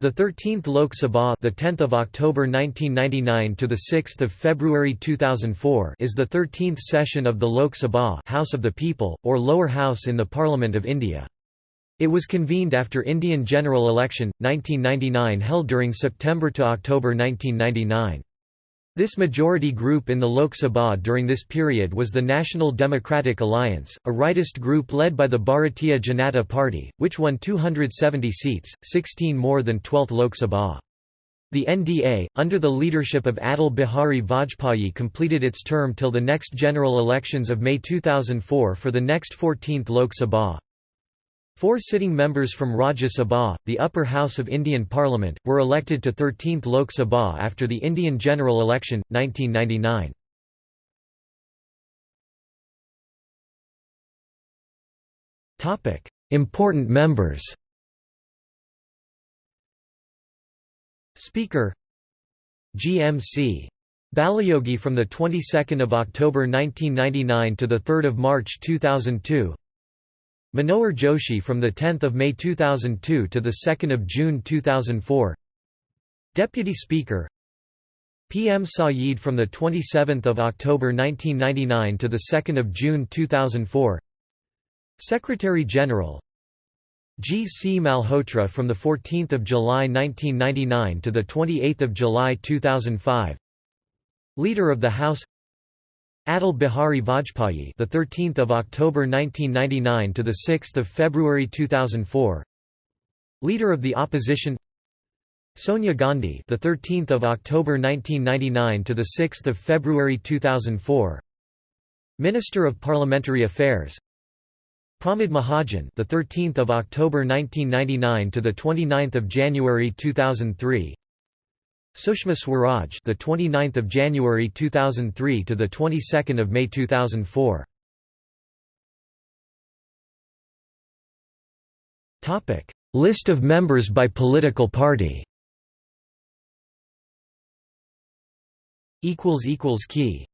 The 13th Lok Sabha, the 10th of October 1999 to the 6th of February 2004, is the 13th session of the Lok Sabha, House of the People, or lower house in the Parliament of India. It was convened after Indian general election 1999 held during September to October 1999. This majority group in the Lok Sabha during this period was the National Democratic Alliance, a rightist group led by the Bharatiya Janata Party, which won 270 seats, 16 more than 12th Lok Sabha. The NDA, under the leadership of Atal Bihari Vajpayee completed its term till the next general elections of May 2004 for the next 14th Lok Sabha. Four sitting members from Rajya Sabha, the upper house of Indian Parliament, were elected to 13th Lok Sabha after the Indian general election, 1999. Important members Speaker GMC Balayogi from the 22nd of October 1999 to the 3rd of March 2002 Manohar Joshi from 10 May 2002 to 2 June 2004 Deputy Speaker PM Saeed from 27 October 1999 to 2 June 2004 Secretary General G. C. Malhotra from 14 July 1999 to 28 July 2005 Leader of the House Atal Bihari Vajpayee, the 13th of October 1999 to the 6th of February 2004. Leader of the opposition. Sonia Gandhi, the 13th of October 1999 to the 6th of February 2004. Minister of Parliamentary Affairs. Pramod Mahajan, the 13th of October 1999 to the 29th of January 2003. Sushma Swaraj, the 29th of January 2003 to the 22nd of May 2004. Topic: List of members by political party. Equals equals key